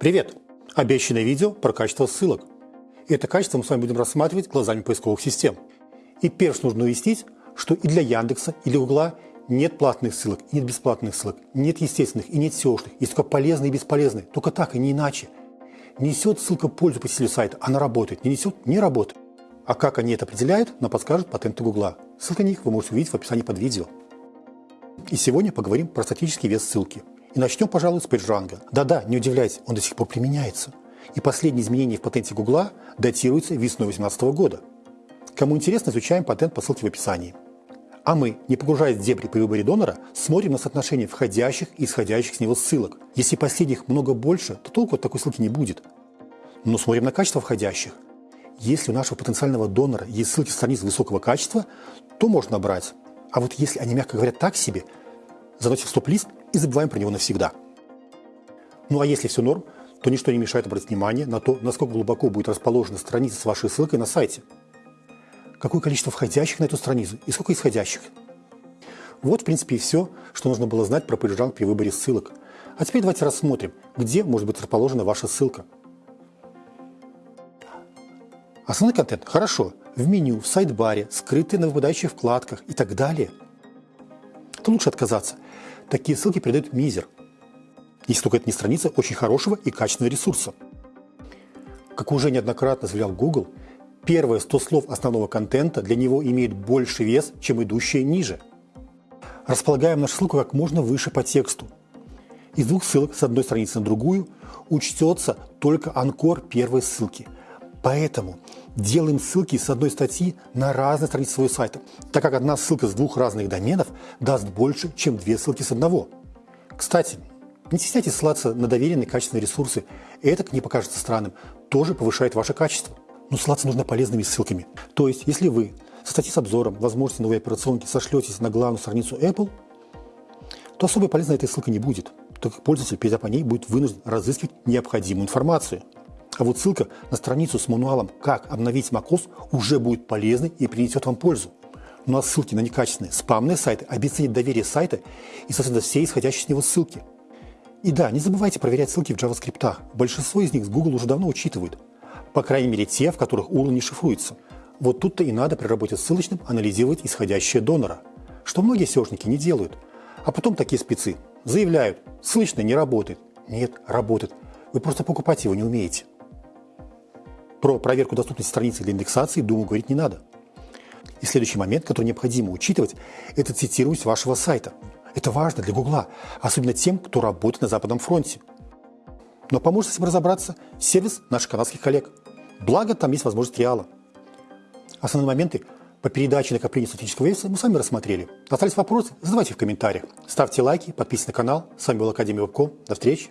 Привет! Обещанное видео про качество ссылок. Это качество мы с вами будем рассматривать глазами поисковых систем. И первое, нужно уяснить, что и для Яндекса, и для Гугла нет платных ссылок, нет бесплатных ссылок, нет естественных и нет SEO-шных. Есть только полезные и бесполезные. Только так и не иначе. Несет ссылка пользу посетителю сайта, она работает. Не несет – не работает. А как они это определяют, нам подскажут патенты Гугла. Ссылка на них вы можете увидеть в описании под видео. И сегодня поговорим про статический вес ссылки. И начнем, пожалуй, с PageRank. Да-да, не удивляйтесь, он до сих пор применяется. И последние изменения в патенте Гугла датируются весной 2018 года. Кому интересно, изучаем патент по ссылке в описании. А мы, не погружаясь в дебри при выборе донора, смотрим на соотношение входящих и исходящих с него ссылок. Если последних много больше, то толку от такой ссылки не будет. Но смотрим на качество входящих. Если у нашего потенциального донора есть ссылки страниц высокого качества, то можно брать. А вот если они, мягко говоря, так себе, заносим в стоп-лист и забываем про него навсегда. Ну а если все норм, то ничто не мешает обратить внимание на то, насколько глубоко будет расположена страница с вашей ссылкой на сайте. Какое количество входящих на эту страницу и сколько исходящих. Вот, в принципе, и все, что нужно было знать про PageRank при выборе ссылок. А теперь давайте рассмотрим, где может быть расположена ваша ссылка. Основной контент – хорошо. В меню, в сайт-баре, скрытые на выпадающих вкладках и так далее. То лучше отказаться – Такие ссылки передают мизер, если только это не страница очень хорошего и качественного ресурса. Как уже неоднократно заявлял Google, первые 100 слов основного контента для него имеют больше вес, чем идущие ниже. Располагаем нашу ссылку как можно выше по тексту. Из двух ссылок с одной страницы на другую учтется только анкор первой ссылки. Поэтому делаем ссылки с одной статьи на разные страницы своего сайта, так как одна ссылка с двух разных доменов даст больше, чем две ссылки с одного. Кстати, не стесняйтесь ссылаться на доверенные качественные ресурсы. Это, как не покажется странным, тоже повышает ваше качество. Но ссылаться нужно полезными ссылками. То есть, если вы со статьи с обзором возможности новой операционки сошлетесь на главную страницу Apple, то особо полезной этой ссылкой не будет, так как пользователь, перейдя по ней, будет вынужден разыскивать необходимую информацию – а вот ссылка на страницу с мануалом «Как обновить macOS» уже будет полезной и принесет вам пользу. Ну а ссылки на некачественные спамные сайты обесценят доверие сайта и, соответственно, все исходящие с него ссылки. И да, не забывайте проверять ссылки в JavaScript. Большинство из них с Google уже давно учитывают. По крайней мере, те, в которых URL не шифруется. Вот тут-то и надо при работе с ссылочным анализировать исходящее донора, что многие SEOшники не делают. А потом такие спецы заявляют, ссылочный не работает. Нет, работает. Вы просто покупать его не умеете. Про проверку доступности страницы для индексации, думаю, говорить не надо. И следующий момент, который необходимо учитывать, это цитируемость вашего сайта. Это важно для Гугла, особенно тем, кто работает на Западном фронте. Но поможет с этим разобраться сервис наших канадских коллег. Благо, там есть возможность реала. Основные моменты по передаче накопления статического веса мы с вами рассмотрели. Остались вопросы? Задавайте в комментариях. Ставьте лайки, подписывайтесь на канал. С вами был Академия Вебком. До встречи.